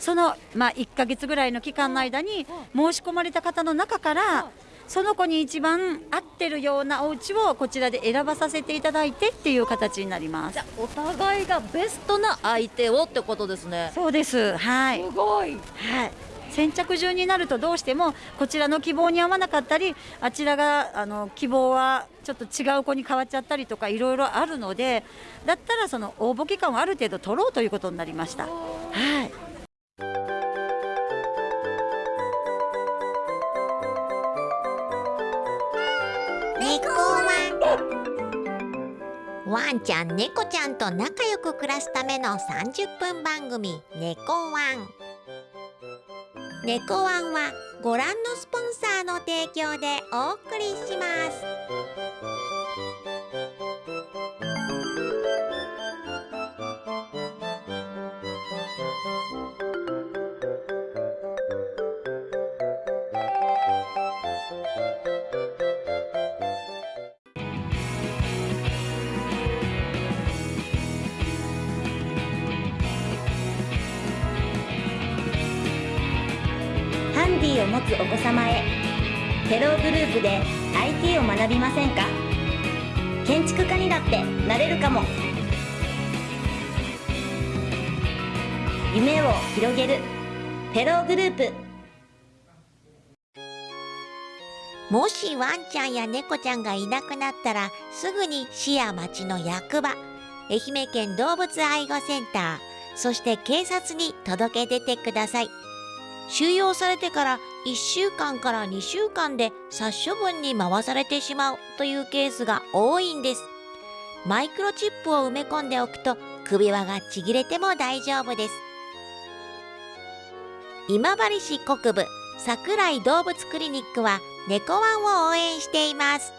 その、まあ、1ヶ月ぐらいの期間の間に申し込まれた方の中からその子に一番合ってるようなお家をこちらで選ばさせていただいてっていう形になります。お互いがベストな相手をってことですね。そうです。はい。すごい。はい。先着順になるとどうしてもこちらの希望に合わなかったりあちらがあの希望はちょっと違う子に変わっちゃったりとかいろいろあるのでだったらその応募期間をある程度取ろうということになりました。はいワンちゃん猫ちゃんと仲良く暮らすための30分番組「猫ワン」猫ワンはご覧のスポンサーの提供でお送りします。ィを持つお子様へ。テローグループで IT を学びませんか？建築家にだってなれるかも。夢を広げる。テローグループ。もしワンちゃんや猫ちゃんがいなくなったらすぐに市や町の役場愛媛県動物愛護センターそして警察に届け出てください。収容されてから1週間から2週間で殺処分に回されてしまうというケースが多いんです。マイクロチップを埋め込んでおくと首輪がちぎれても大丈夫です。今治市国部桜井動物クリニックは猫ワンを応援しています。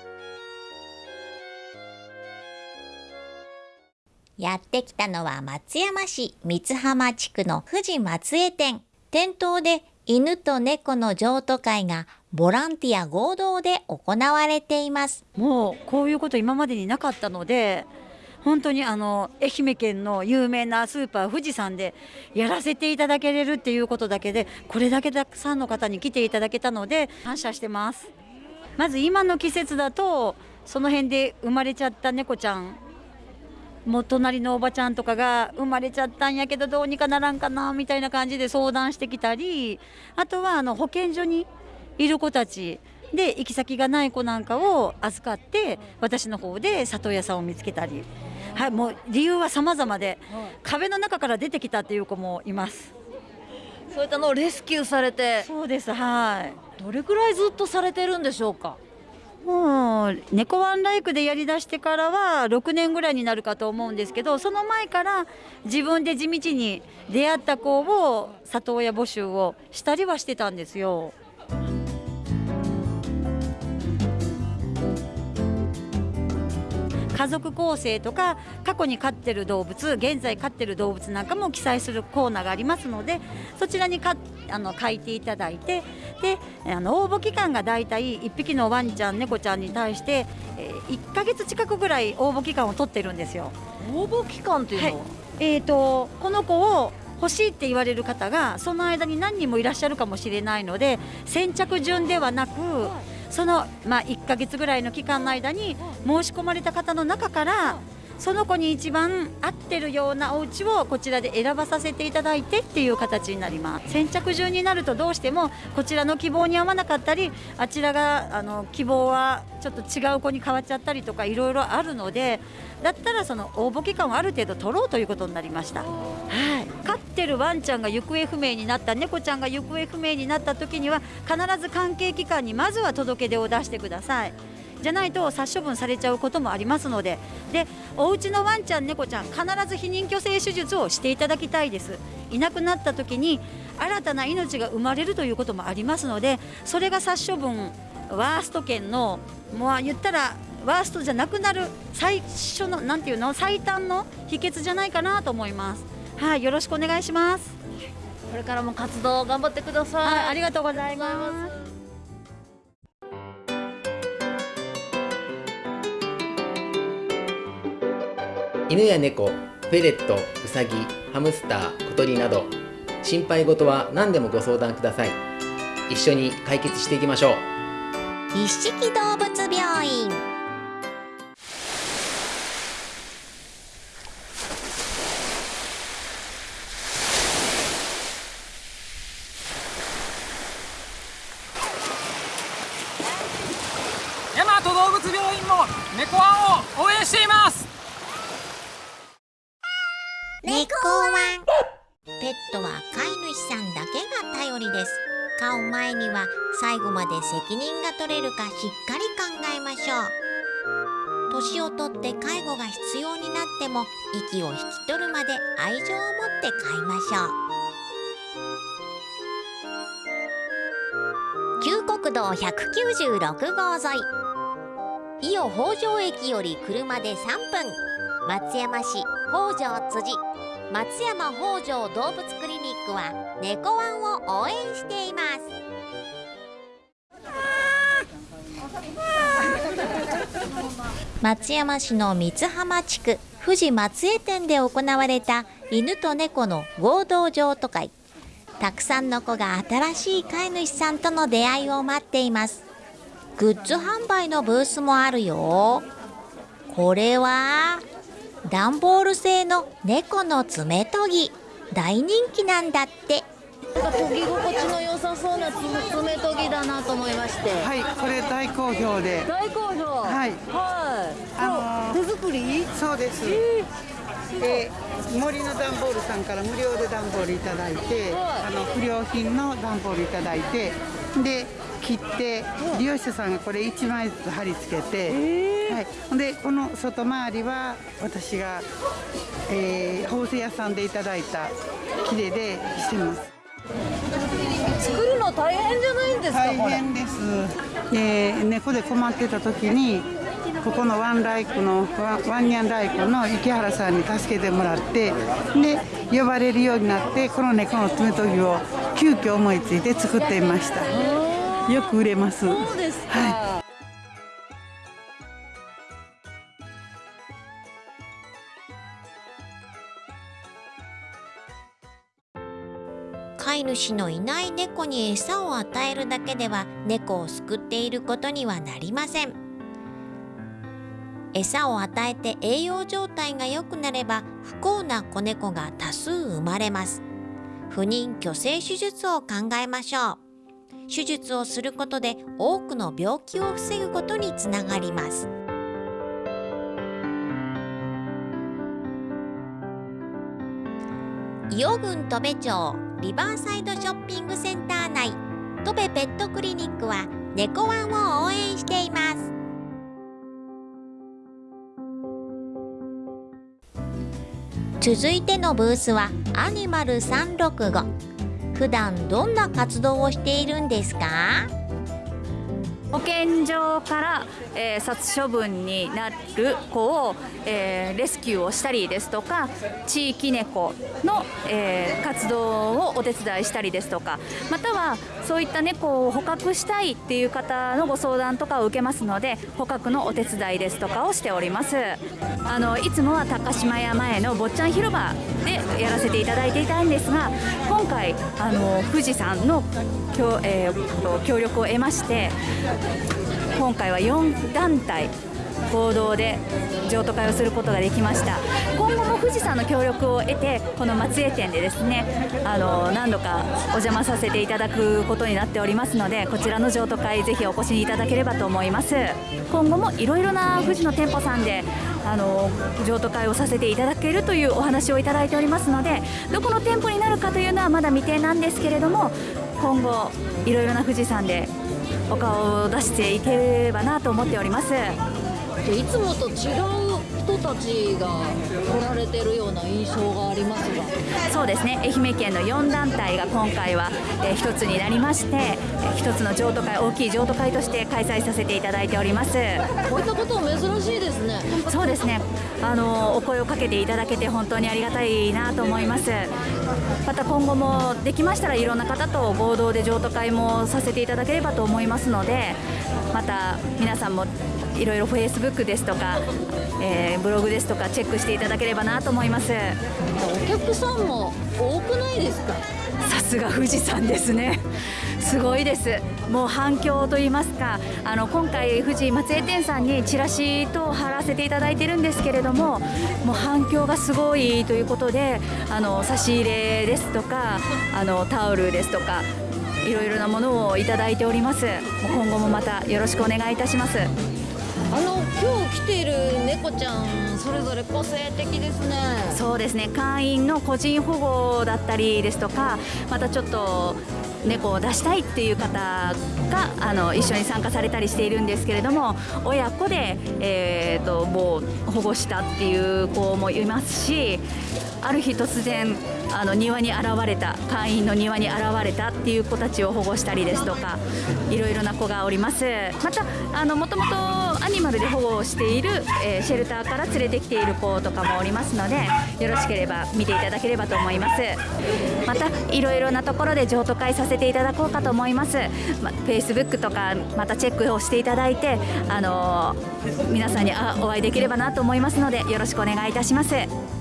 やってきたのは松山市三浜地区の富士松江店。店頭で犬と猫の譲渡会がボランティア合同で行われています。もうこういうこと今までになかったので本当にあの愛媛県の有名なスーパー富士山でやらせていただけれるっていうことだけでこれだけたくさんの方に来ていただけたので感謝してます。まず今の季節だとその辺で生まれちゃった猫ちゃんもう隣のおばちゃんとかが生まれちゃったんやけどどうにかならんかなみたいな感じで相談してきたりあとはあの保健所にいる子たちで行き先がない子なんかを預かって私の方で里親さんを見つけたり、はい、もう理由は様々で壁の中から出てきたっていう子もいます。そういったのをレスキューされて。そうですはい。どれくらいずっとされてるんでしょうか？もう猫ワンライクでやりだしてからは6年ぐらいになるかと思うんですけどその前から自分で地道に出会った子を里親募集をしたりはしてたんですよ。家族構成とか過去に飼ってる動物現在飼ってる動物なんかも記載するコーナーがありますのでそちらにかあの書いていただいてであの応募期間がだいたい1匹のワンちゃん猫ちゃんに対して、えー、1ヶ月近くぐらい応募期間を取ってるんですよ。応募期間っていうのは、はい、えーと、この子を欲しいって言われる方がその間に何人もいらっしゃるかもしれないので先着順ではなく、はいその、まあ、1か月ぐらいの期間の間に申し込まれた方の中からその子に一番合ってるようなお家をこちらで選ばさせていただいてっていう形になります先着順になるとどうしてもこちらの希望に合わなかったりあちらがあの希望はちょっと違う子に変わっちゃったりとかいろいろあるのでだったらその応募期間をある程度取ろうということになりました。はい飼ってるワンちゃんが行方不明になった猫ちゃんが行方不明になった時には必ず関係機関にまずは届け出を出してください。じゃないと殺処分されちゃうこともありますので。でお家のワンちゃん猫ちゃん必ず避妊去勢手術をしていただきたいです。いなくなった時に新たな命が生まれるということもありますのでそれが殺処分ワースト圏のもう言ったらワーストじゃなくなる最初のなんていうの最短の秘訣じゃないかなと思います。はいよろしくお願いします。これからも活動頑張ってください、はい、ありがとうございます犬や猫、フェレット、ウサギ、ハムスター、小鳥など心配事は何でもご相談ください。一緒に解決していきましょう。一色動物病院。ょう。年をとって介護が必要になっても息を引き取るまで愛情を持って飼いましょう。旧国道196号沿い。伊予北条駅より車で3分。松山市北条辻。松山北条動物クリニックは猫ワンを応援しています。松山市の三浜地区富士松江店で行われた犬と猫の合同譲渡会。たくさんの子が新しい飼い主さんとの出会いを待っています。グッズ販売のブースもあるよ。これは段ボール製の猫の爪研ぎ。大人気なんだって。なんか研ぎ心地の良さそうな爪研ぎだなと思いましてはい、これ大好評で。大好評はいはいあの手作り？そうです。で、森の段ボールさんから無料で段ボールいただいて、はいあの不良品の段ボールいただいて、で切って利用者さんがこれ1枚ずつ貼り付けて、はい。ほんでこの外回りは私が、えー、縫製屋さんでいただいた切れでしてます。作るの大変じゃないんですか大変です、えー猫で困ってた時にここのワンライクのワンニャンライクの池原さんに助けてもらってで呼ばれるようになってこの猫の爪研ぎを急遽思いついて作っていました。よく売れます。そうですか、は飼い主のいない猫に餌を与えるだけでは猫を救っていることにはなりません。餌を与えて栄養状態が良くなれば不幸な子猫が多数生まれます。不妊去勢手術を考えましょう。手術をすることで多くの病気を防ぐことにつながります。伊予郡戸部町リバーサイドショッピングセンター内。戸部ペットクリニックは猫ワンを応援しています。続いてのブースはアニマル365普段どんな活動をしているんですか？保健所から、えー殺処分になる子を、えーレスキューをしたりですとか地域猫の、えー活動をお手伝いしたりですとかまたはそういった猫を捕獲したいっていう方のご相談とかを受けますので捕獲のお手伝いですとかをしております。あのいつもは高島屋前の坊ちゃん広場でやらせていただいていたんですが今回あの富士山の協,、えー協力を得まして今回は4団体合同で譲渡会をすることができました。今後も富士山の協力を得てこの松江店でですねあの何度かお邪魔させていただくことになっておりますのでこちらの譲渡会ぜひお越しいただければと思います。今後もいろいろな富士の店舗さんであの譲渡会をさせていただけるというお話をいただいておりますのでどこの店舗になるかというのはまだ未定なんですけれども今後いろいろな富士山でお顔を出していければなと思っております。でいつもと違う人たちが来られてるような印象がありますが。そうですね。愛媛県の4団体が今回は、えー一つになりましてえー一つの譲渡会大きい譲渡会として開催させていただいております。こういったことは珍しいですね。そうですねあのお声をかけていただけて本当にありがたいなと思います。また今後もできましたらいろんな方と合同で譲渡会もさせていただければと思いますのでまた皆さんもいろいろフェイスブックですとか、えーブログですとかチェックしていただければなと思います。お客さんも多くないですか？さすが富士山ですねすごいです。もう反響といいますかあの今回富士松江店さんにチラシと貼らせていただいてるんですけれどももう反響がすごいということであの差し入れですとかあのタオルですとかいろいろなものをいただいております。今後もまたよろしくお願いいたします。あの今日来ている猫ちゃんそれぞれ個性的ですね。そうですね。会員の個人保護だったりですとかまたちょっと猫を出したいっていう方があの一緒に参加されたりしているんですけれども親子で、えー、ともう保護したっていう子もいますしある日突然あの庭に現れた会員の庭に現れたっていう子たちを保護したりですとかいろいろな子がおります。またあのもともとアニマルで保護をしている、えーシェルターから連れてきている子とかもおりますのでよろしければ見ていただければと思います。またいろいろなところで譲渡会させていただこうかと思います、ま、Facebook とかまたチェックをしていただいてあのー皆さんにあお会いできればなと思いますのでよろしくお願いいたします。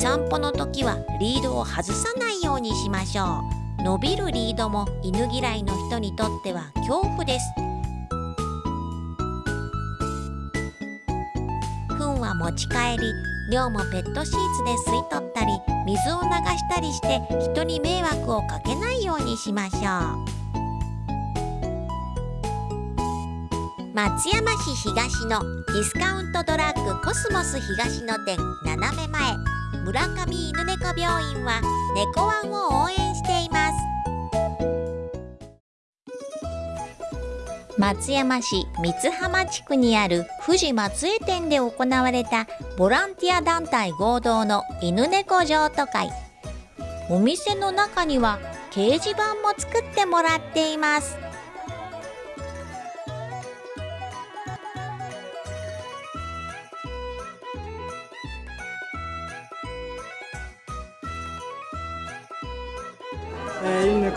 散歩の時はリードを外さないようにしましょう。伸びるリードも犬嫌いの人にとっては恐怖です。糞は持ち帰り尿もペットシーツで吸い取ったり水を流したりして人に迷惑をかけないようにしましょう。松山市東のディスカウントドラッグコスモス東野店斜め前。村上犬猫病院は猫ワンを応援しています。松山市三浜地区にある富士松江店で行われたボランティア団体合同の犬猫譲渡会。お店の中には掲示板も作ってもらっています。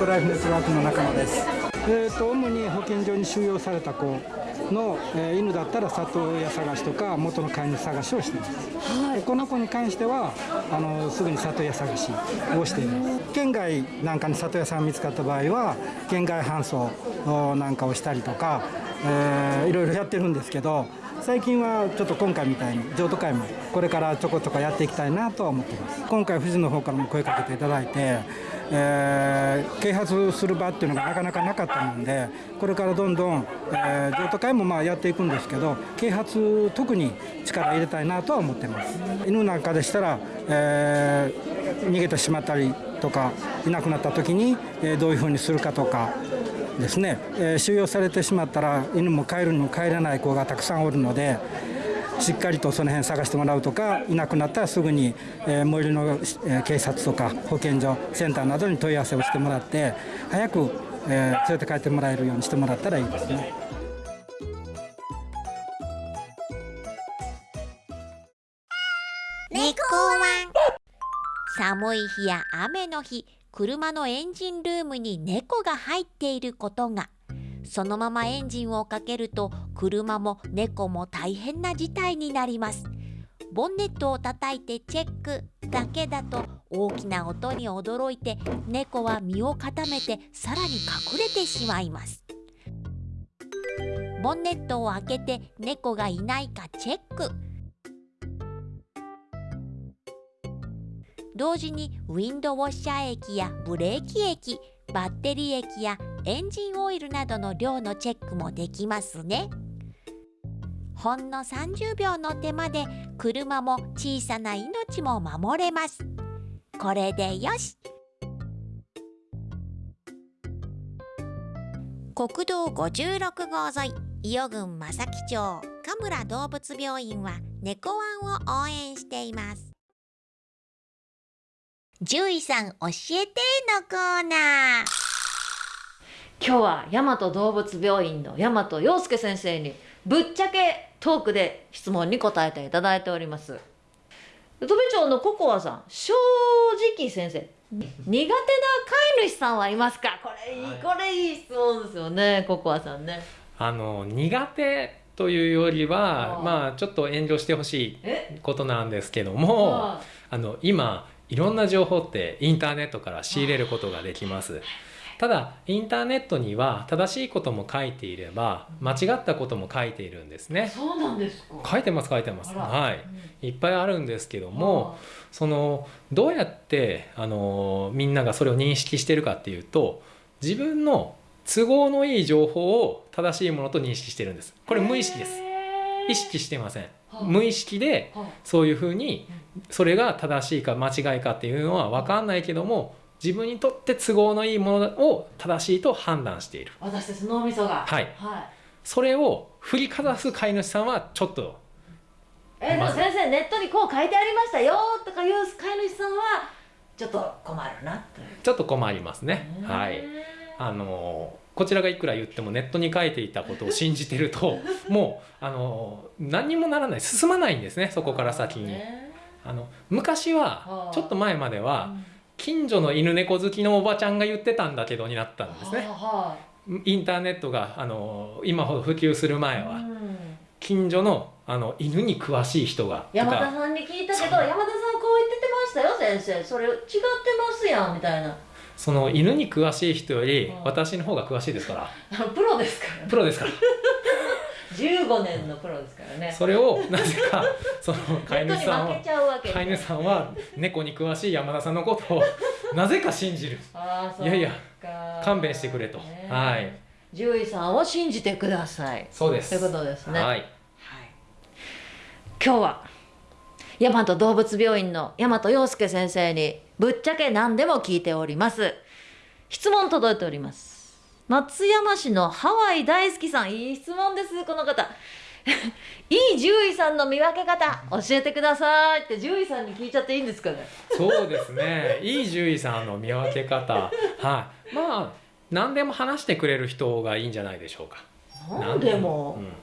えー、犬猫ライフネットワークの中野です。えー、と主に保健所に収容された子の、えー犬だったら里親探しとか元の飼い主探しをしています、でこの子に関してはあのすぐに里親探しをしています。県外なんかに里親さんが見つかった場合は県外搬送おなんかをしたりとか、えーいろいろやってるんですけど最近はちょっと今回みたいに譲渡会もこれからちょこちょこやっていきたいなとは思っています。今回富士の方からも声かけていただいて、えー啓発する場っていうのがなかなかなかったもんでこれからどんどん、えー譲渡会もまあやっていくんですけど啓発特に力入れたいなとは思ってます。犬なんかでしたら、えー逃げてしまったりとかいなくなった時に、えどういうふうにするかとかですね、え収容されてしまったら犬も帰るにも帰れない子がたくさんおるのでしっかりとその辺探してもらうとかいなくなったらすぐに、え最寄りの、警察とか保健所センターなどに問い合わせをしてもらって早く、え連れて帰ってもらえるようにしてもらったらいいですね。猫ワン寒い日や雨の日車のエンジンルームに猫が入っていることがそのままエンジンをかけると車も猫も大変な事態になります。ボンネットを叩いてチェックだけだと大きな音に驚いて猫は身を固めてさらに隠れてしまいます。ボンネットを開けて猫がいないかチェック。同時にウィンドウォッシャー液やブレーキ液バッテリー液やエンジンオイルなどの量のチェックもできますね。ほんの30秒の手間で車も小さな命も守れます。これでよし。国道56号沿い伊予郡正木町神村動物病院は猫ワンを応援しています。獣医さん教えてのコーナー。今日は大和動物病院の大和洋介先生にぶっちゃけトークで質問に答えていただいております。戸部長のココアさん正直先生苦手な飼い主さんはいますか？これいい、これいい質問ですよねココアさんね。あの苦手というよりはまあちょっと遠慮してほしいえ？ことなんですけどもはあの今いろんな情報ってインターネットから仕入れることができます。ただインターネットには正しいことも書いていれば間違ったことも書いているんですね。そうなんですか書いてます書いてます。はい。いっぱいあるんですけども、そのどうやってあのみんながそれを認識してるかっていうと自分の都合のいい情報を正しいものと認識してるんです。これ無意識です。意識してません。無意識でそういうふうにそれが正しいか間違いかっていうのは分かんないけども自分にとって都合のいいものを正しいと判断している。私たち脳みそがはい。はいそれを振りかざす飼い主さんはちょっとえーでも先生ネットにこう書いてありましたよとかいう飼い主さんはちょっと困るなというちょっと困りますね。はい。あのこちらがいくら言ってもネットに書いていたことを信じてると もうあの何にもならない進まないんですねそこから先に。あの昔はちょっと前までは近所の犬猫好きのおばちゃんが言ってたんだけどになったんですね。はインターネットがあの今ほど普及する前は近所のあの犬に詳しい人が山田さんに聞いたけど山田さんこう言ってましたよ先生。それ違ってますやんみたいな。その犬に詳しい人よりうん。私の方が詳しいですから。プロですからプロですから。15年のプロですからね。それをなぜかその飼い主さんは飼い主さんは猫に詳しい山田さんのことをなぜか信じる。いやいやか勘弁してくれと。ね。はい。獣医さんを信じてください。そうです。ということですね。はい。今日は大和動物病院の大和陽介先生にぶっちゃけ何でも聞いております。質問届いております松山市のハワイ大好きさんいい質問ですこの方。いい獣医さんの見分け方教えてくださいって獣医さんに聞いちゃっていいんですかね？そうですね。いい獣医さんの見分け方。はい。まあ何でも話してくれる人がいいんじゃないでしょうか。なんでも。うん。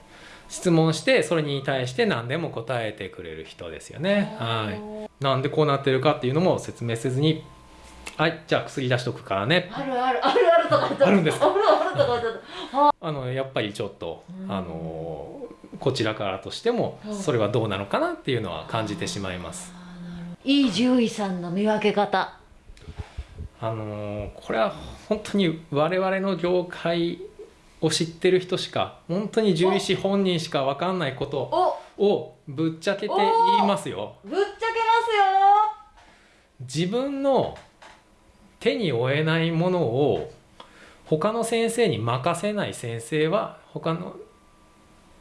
質問してそれに対して何でも答えてくれる人ですよね。はい。なんでこうなってるかっていうのも説明せずにはいじゃあ薬出しとくからね。あるあるあるあるとか言ってあるんですか？あるあるとか言ってあ。のやっぱりちょっと、うん。あのこちらからとしてもうん。それはどうなのかなっていうのは感じてしまいます。いい獣医さんの見分け方。あのこれは本当に我々の業界を知ってる人しか本当に獣医師本人しか分かんないことおをぶっちゃけて言いますよ。ぶっちゃけますよ。自分の手に負えないものを他の先生に任せない先生は他の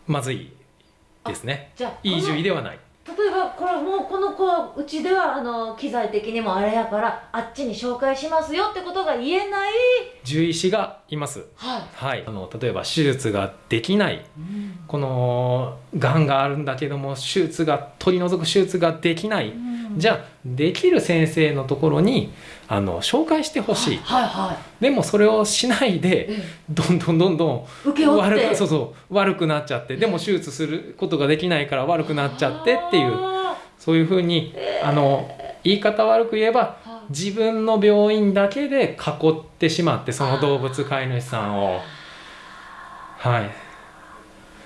まずいですね。じゃあいい獣医ではない。例えばこれもうこの子はうちではあの機材的にもあれやからあっちに紹介しますよってことが言えない獣医師がいます。はいはい、あの例えば手術ができない、このがんがあるんだけども手術が取り除く手術ができない、じゃあできる先生のところにあの紹介してほしい、はいはでもそれをしないでどんどんどんどん悪くそうそう悪くなっちゃってでも手術することができないから悪くなっちゃってっていうそういうふうにあの言い方悪く言えば自分の病院だけで囲ってしまってその動物飼い主さんを。はい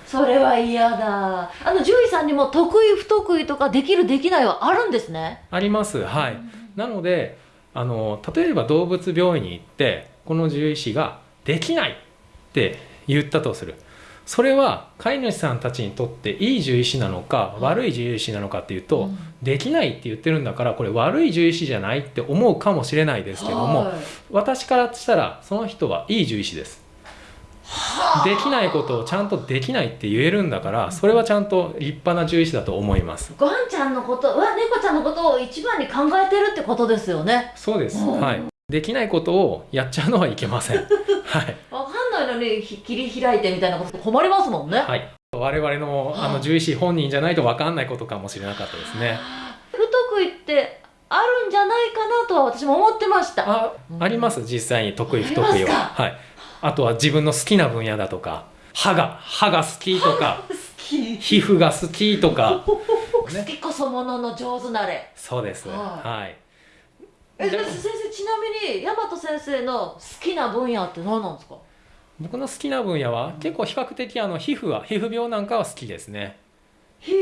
それは嫌だ。あの獣医さんにも得意不得意とかできるできないはあるんですね。あります。はい。なのであの例えば動物病院に行ってこの獣医師が「できない」って言ったとする。それは飼い主さんたちにとっていい獣医師なのか悪い獣医師なのかっていうと、できないって言ってるんだからこれ悪い獣医師じゃないって思うかもしれないですけども、はい。私からしたらその人はいい獣医師です。できないことをちゃんとできないって言えるんだからそれはちゃんと立派な獣医師だと思います。ワンちゃんのことは猫ちゃんのことを一番に考えてるってことですよねそうです、うんはい。できないことをやっちゃうのはいけません。はい。わかんないのにひ切り開いてみたいなこと困りますもんね、はい。我々のあの獣医師本人じゃないと分かんないことかもしれなかったですね。不得意ってあるんじゃないかなとは私も思ってましたあ、あります実際に得意不得意は。はい。あとは自分の好きな分野だとか、歯が歯が好きとか、皮膚が好きとか、好きこそものの上手なれ。そうです。ははい。え先生ちなみに大和先生の好きな分野って何なんですか？僕の好きな分野は結構比較的あの皮膚は皮膚病なんかは好きですね。皮膚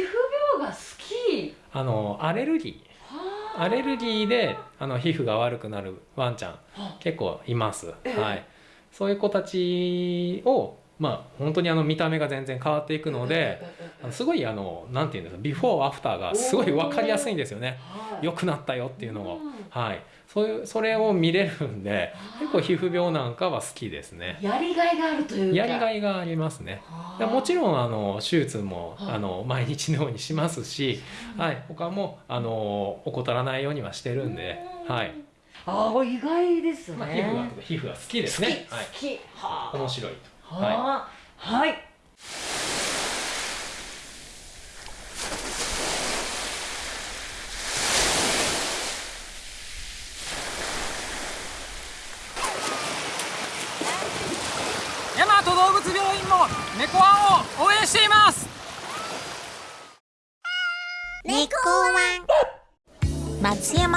病が好き？あのアレルギー。アレルギーであの皮膚が悪くなるワンちゃん結構います、ええ。はい、そういう子たちをまあ本当にあの見た目が全然変わっていくのですごいあのなんていうんですかビフォーアフター。がすごい分かりやすいんですよね。良くなったよっていうのを、はい、そういうそれを見れるんで結構皮膚病なんかは好きですね。やりがいがあるというか。やりがいがありますね。でもちろんあの手術もあの毎日のようにしますし、はい、他もあの怠らないようにはしてるんで、はいああ意外ですね、まあ、皮膚が皮膚が好きですね。はい、好き。はあ。面白いと、ははあ。はい大和動物病院も猫ワンを応援しています猫ワン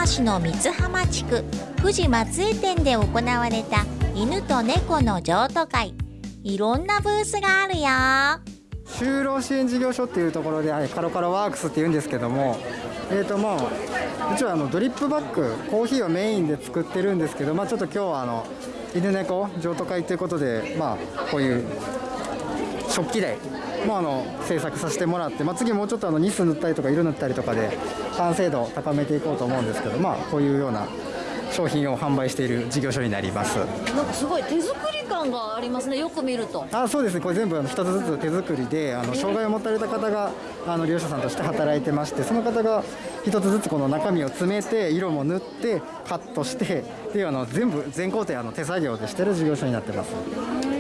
市の三浜地区富士松江店で行われた犬と猫の譲渡会。いろんなブースがあるよ。就労支援事業所っていうところで、はいカロカロワークスっていうんですけども、えーともううちはあのドリップバッグコーヒーをメインで作ってるんですけど、まあ、ちょっと今日はあの犬猫譲渡会ということで、まあ、こういう食器類もあの制作させてもらって、まあ、次もうちょっとあのニス塗ったりとか色塗ったりとかで完成度を高めていこうと思うんですけど、まあ、こういうような商品を販売している事業所になります。なんかすごい手作り感がありますねよく見るとあそうですね、これ全部あの一つずつ手作りで、あの障害を持たれた方があの利用者さんとして働いてまして、その方が一つずつこの中身を詰めて、色も塗って、カットして、であの全部、全工程あの手作業でしてる事業所になってます。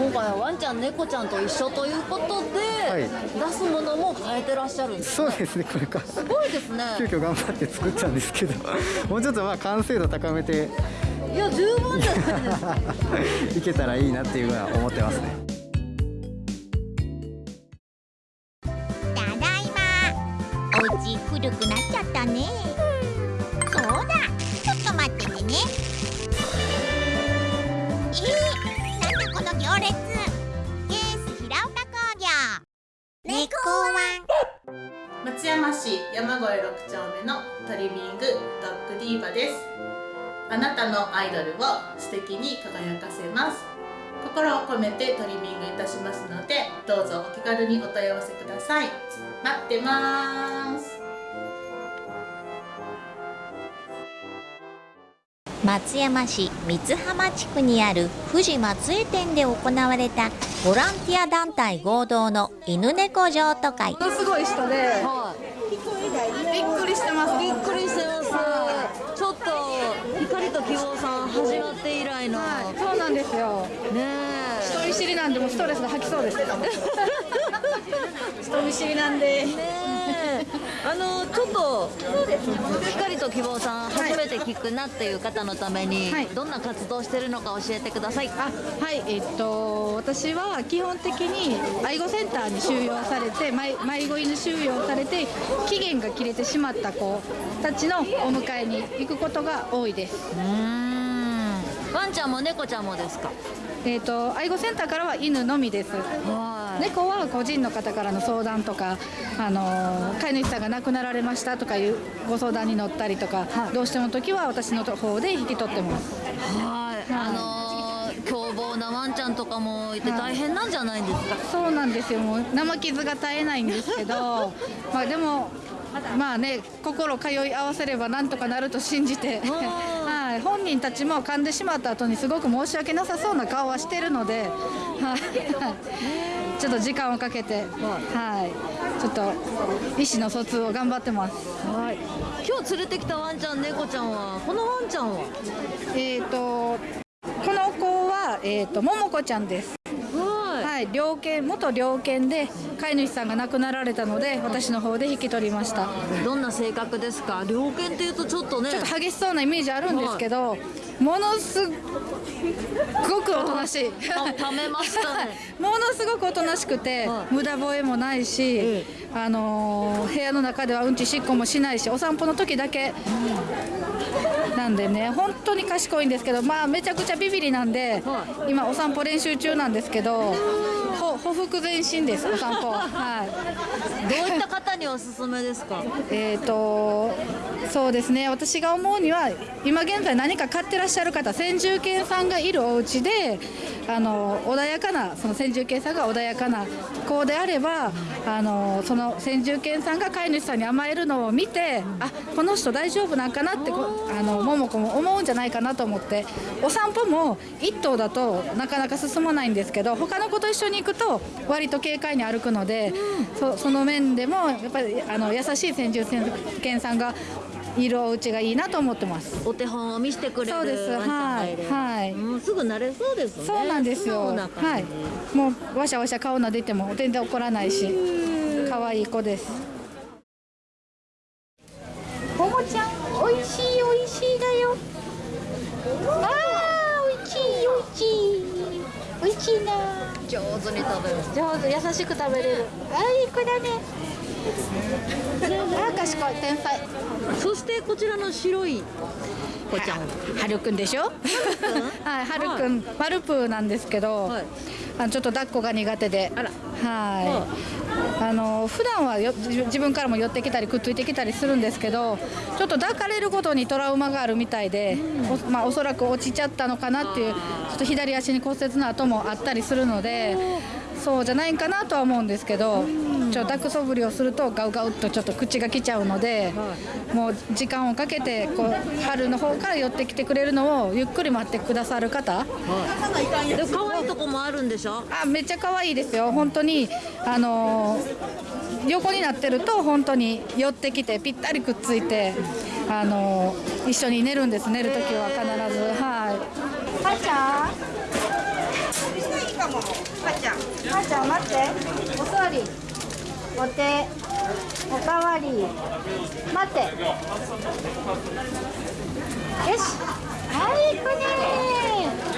今回はワンちゃん猫ちゃんと一緒ということで、はい。出すものも変えてらっしゃるんですそうですね、これから。すごいですね。急遽頑張って作ったんですけど、もうちょっとまあ完成度高めて。いや十分じゃないですか いけたらいいなっていうのは思ってますね。ただいま。お家古くなっちゃったね市山越6丁目のトリミングドッグディーバです。あなたのアイドルを素敵に輝かせます。心を込めてトリミングいたしますのでどうぞお気軽にお問い合わせください。待ってます。松山市三浜地区にある富士松江店で行われたボランティア団体合同の犬猫譲渡会。ものすごい人で、びっくりしてます。びっくりしてます。ちょっと光と希望さん始まって以来の、そうなんですよ。ね知りなんでもうストレスが吐きそうです。人見知りなんで。あのちょっと光と希望さん初めて聞くなっていう方のために、どんな活動してるのか教えてください。あはい、えっと私は基本的に愛護センターに収容されて迷迷子犬収容されて期限が切れてしまった子たちのお迎えに行くことが多いです。ワンちゃんも猫ちゃんもですか？えっと愛護センターからは犬のみです。猫は個人の方からの相談とか、あの飼い主さんが亡くなられましたとかいうご相談に乗ったりとか、どうしても時は私の方で引き取ってます。はい、あのー凶暴なワンちゃんとかもいて大変なんじゃないんですか？そうなんですよ。もう生傷が絶えないんですけどまあでもまあね心通い合わせればなんとかなると信じて、はい、本人たちも噛んでしまった後にすごく申し訳なさそうな顔はしてるので、はい、ちょっと時間をかけて、はい、ちょっと意思の疎通を頑張ってます。はい、今日連れてきたワンちゃん猫ちゃんはこのワンちゃんは？えっ、とこの子はえっ、とももこちゃんです。はい、猟犬元猟犬で飼い主さんが亡くなられたので私の方で引き取りました。どんな性格ですか？猟犬っていうとちょっとね。ちょっと激しそうなイメージあるんですけど、ものすごくおとなしい。ためましたね。ものすごくおとなしくて、無駄吠えもないし、あのー部屋の中ではうんちしっこもしないしお散歩の時だけ、なんでね本当に賢いんですけどまあめちゃくちゃビビりなんで、今お散歩練習中なんですけどほほふく前進ですお散歩。はい。どういった方におすすめですか？えー、とそうですね私が思うには今現在何か飼ってらっっしゃる方先住犬さんがいるお家であの穏やかなその先住犬さんが穏やかな子であればあのその先住犬さんが飼い主さんに甘えるのを見てあこの人大丈夫なんかなってあの桃子も思うんじゃないかなと思ってお散歩も1頭だとなかなか進まないんですけど他の子と一緒に行くと割と軽快に歩くので、そその面でもやっぱりあの優しい先住犬さんがいるお家がいいなと思ってます。お手本を見せてくれるそうです。はいはい。うんすぐ慣れそうですねそうなんですよ。はい。もうわしゃわしゃ顔撫でても全然怒らないし、可愛い子です。ももちゃん、おいしいおいしいだよ。ああ、おいしいおいしい。おいしいな。上手に食べる上手、優しく食べれる。あいい子だね。あ賢い天才。そしてこちらの白い子ちゃん。はるくんでしょ？はい、はるくん、マルプーなんですけど。あのちょっと抱っこが苦手で。はい。あの普段はよ自自分からも寄ってきたりくっついてきたりするんですけどちょっと抱かれることにトラウマがあるみたいで、おまあ、おそらく落ちちゃったのかなっていうちょっと左足に骨折の跡もあったりするのでそうじゃないかなとは思うんですけどちょっと抱くそぶりをするとガウガウっとちょっと口が来ちゃうので、もう時間をかけてこう春の方から寄ってきてくれるのをゆっくり待ってくださる方、でも可愛いとこもあるんでしょ？あめっちゃ可愛いですよ。本当にあのー横になってると本当に寄ってきてぴったりくっついてあのー一緒に寝るんです。寝る時は必ず。はい。はーちゃん？はーちゃんはーちゃん待って。お座りお手おかわり。待って。よし。はい行くね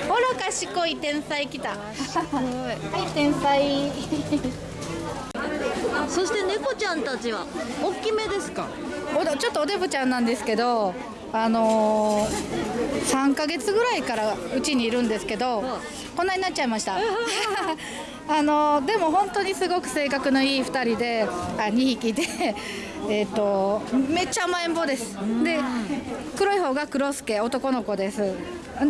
ほら賢い天才来た。はい天才。そして猫ちゃんたちは大きめですか？おだちょっとおデブちゃんなんですけどあのー、3ヶ月ぐらいからうちにいるんですけど、こんなになっちゃいました あのーでも本当にすごく性格のいい2人であ2匹で えっとめっちゃ甘えん坊です。で黒い方が黒助男の子です。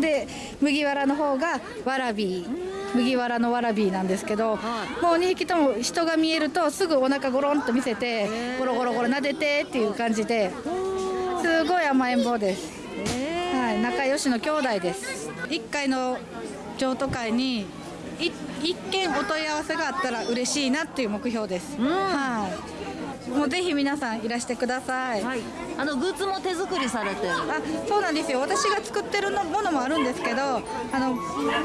で麦わらの方がわらび麦わらのわらびなんですけど、もう2匹とも人が見えるとすぐお腹ゴロンと見せてゴロゴロゴロ撫でてっていう感じですごい甘えん坊です、はい、仲良しの兄弟です。1階の譲渡会にい一件お問い合わせがあったら嬉しいなっていう目標です、はい、もうぜひ皆さんいらしてください、あのグッズも手作りされてる。あそうなんですよ。私が作ってるのものもあるんですけどあの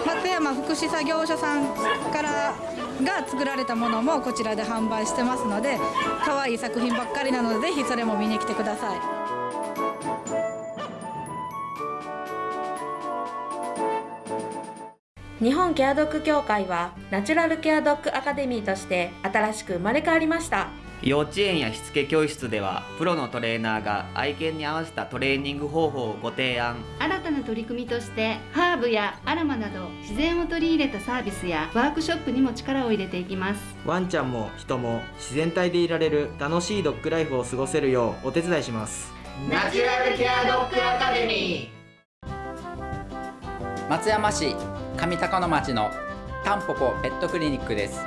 松山福祉作業所さんからが作られたものもこちらで販売してますので可愛い作品ばっかりなのでぜひそれも見に来てください日本ケアドッグ協会はナチュラルケアドッグアカデミーとして新しく生まれ変わりました。幼稚園やしつけ教室ではプロのトレーナーが愛犬に合わせたトレーニング方法をご提案。新たな取り組みとしてハーブやアロマなど自然を取り入れたサービスやワークショップにも力を入れていきます。ワンちゃんも人も自然体でいられる楽しいドッグライフを過ごせるようお手伝いします。ナチュラルケアドッグアカデミ松山市上高野町のタンポポペットクリニックです。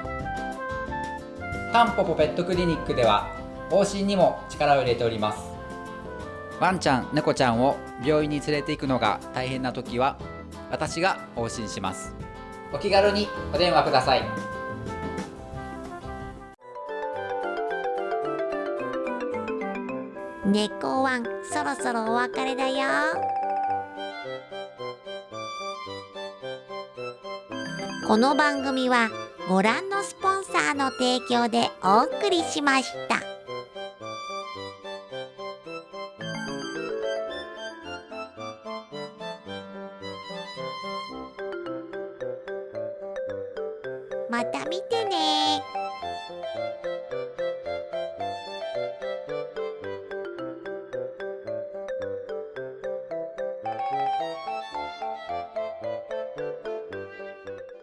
タンポポペットクリニックでは往診にも力を入れております。ワンちゃん猫ちゃんを病院に連れて行くのが大変な時は私が往診します。お気軽にお電話ください。猫ワンそろそろお別れだよ。この番組はご覧のスポンサーの提供でお送りしました。